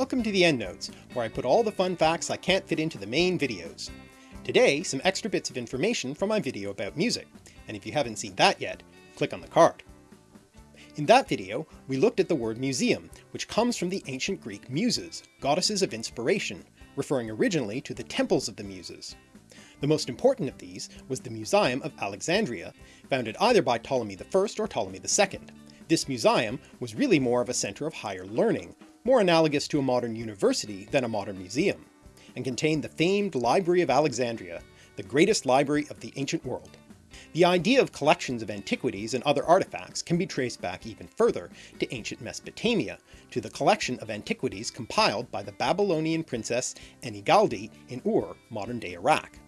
Welcome to the EndNotes, where I put all the fun facts I can't fit into the main videos. Today, some extra bits of information from my video about music, and if you haven't seen that yet, click on the card. In that video, we looked at the word museum, which comes from the ancient Greek muses, goddesses of inspiration, referring originally to the temples of the muses. The most important of these was the Museum of Alexandria, founded either by Ptolemy I or Ptolemy II. This museum was really more of a centre of higher learning, more analogous to a modern university than a modern museum, and contained the famed Library of Alexandria, the greatest library of the ancient world. The idea of collections of antiquities and other artifacts can be traced back even further to ancient Mesopotamia, to the collection of antiquities compiled by the Babylonian princess Enigaldi in Ur, modern-day Iraq.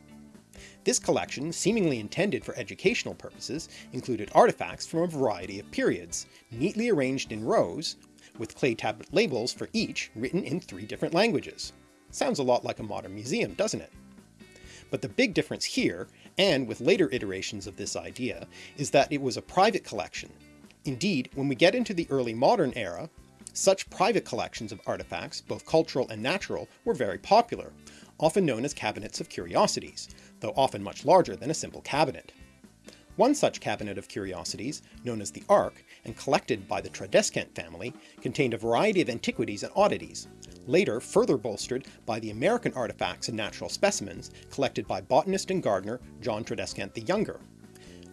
This collection, seemingly intended for educational purposes, included artifacts from a variety of periods, neatly arranged in rows, with clay tablet labels for each written in three different languages. Sounds a lot like a modern museum, doesn't it? But the big difference here, and with later iterations of this idea, is that it was a private collection. Indeed, when we get into the early modern era, such private collections of artifacts, both cultural and natural, were very popular, often known as cabinets of curiosities, though often much larger than a simple cabinet. One such cabinet of curiosities, known as the Ark, and collected by the Tradescant family, contained a variety of antiquities and oddities, later further bolstered by the American artifacts and natural specimens collected by botanist and gardener John Tradescant the Younger.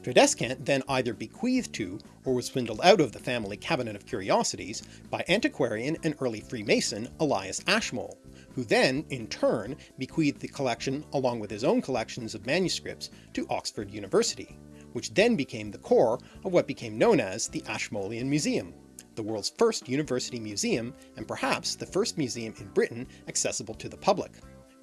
Tradescant then either bequeathed to or was swindled out of the family cabinet of curiosities by antiquarian and early Freemason Elias Ashmole, who then, in turn, bequeathed the collection along with his own collections of manuscripts to Oxford University, which then became the core of what became known as the Ashmolean Museum, the world's first university museum and perhaps the first museum in Britain accessible to the public.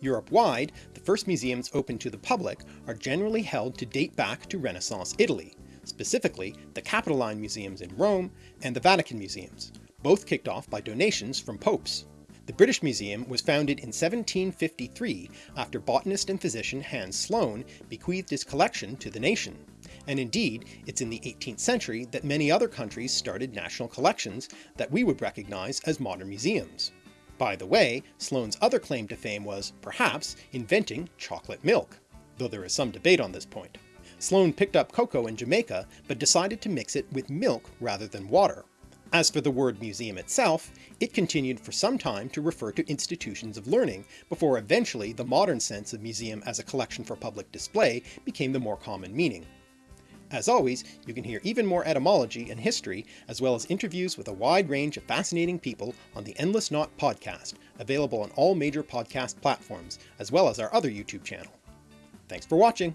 Europe-wide, the first museums open to the public are generally held to date back to Renaissance Italy, specifically the Capitoline Museums in Rome and the Vatican Museums, both kicked off by donations from popes. The British Museum was founded in 1753 after botanist and physician Hans Sloane bequeathed his collection to the nation. And indeed, it's in the 18th century that many other countries started national collections that we would recognise as modern museums. By the way, Sloane's other claim to fame was, perhaps, inventing chocolate milk, though there is some debate on this point. Sloane picked up cocoa in Jamaica, but decided to mix it with milk rather than water. As for the word museum itself, it continued for some time to refer to institutions of learning, before eventually the modern sense of museum as a collection for public display became the more common meaning. As always, you can hear even more etymology and history, as well as interviews with a wide range of fascinating people on the Endless Knot podcast, available on all major podcast platforms, as well as our other YouTube channel. Thanks for watching!